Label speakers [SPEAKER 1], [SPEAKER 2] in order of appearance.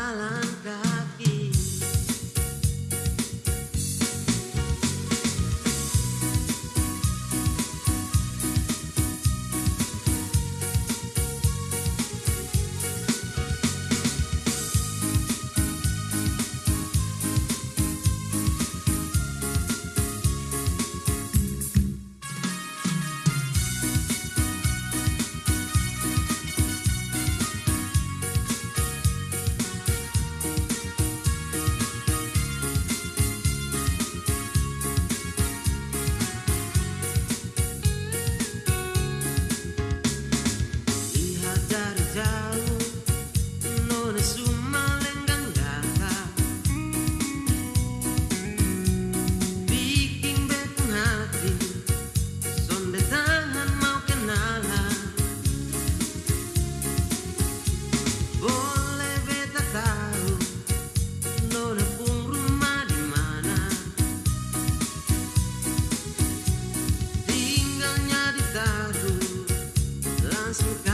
[SPEAKER 1] la la. to God.